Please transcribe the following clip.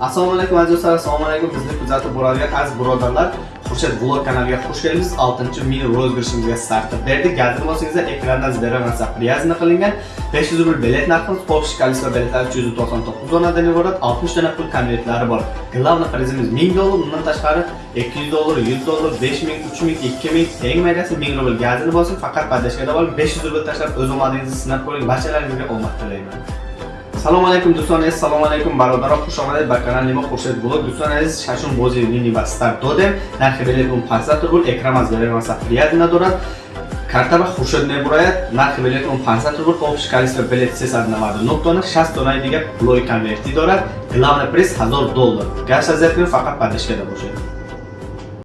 assalomu alaykum aziz do'stlar. Assalomu alaykum. Bizni kuzatib boradigan aziz birodarlar xurshid vlog kanaliga xush kelibsiz 6 mini rozыгрышimizga start berdik. Gazir bo'lsangizlar ekrandan beraman привязано qilingan 500 rubl bilet narximiz общий количество biletlar 399 donadan iborat 60 dona pul konvertlari bor. Главный prizimiz 1000 dollar undan tashqari 200 dollar 100 dollar 5000 3000 2000 eng maydasi 1000 rubl gazir bo'lsin faqat podashkada bo'lib 500 rubl tashlab o'z omadingizni sinab ko'ring. Barchalaringizga omad tilayman. Алейкум дӯстон азиз салому алейкум бародаро. Хуш омадед. Ба канали мо хуршед блог дӯстон азиз шашум бози мини ба старт додем нархи билетмон 500 рубл экран аз беремаса прият надорад. Картаба хуршед мебурояд нархи билетмон 500 рубл общий количество билет 399 дона 60 донаи дига пулои конверти дорад. Главный приз 1000 доллар. Гаш кунед фақат поддержкада бошед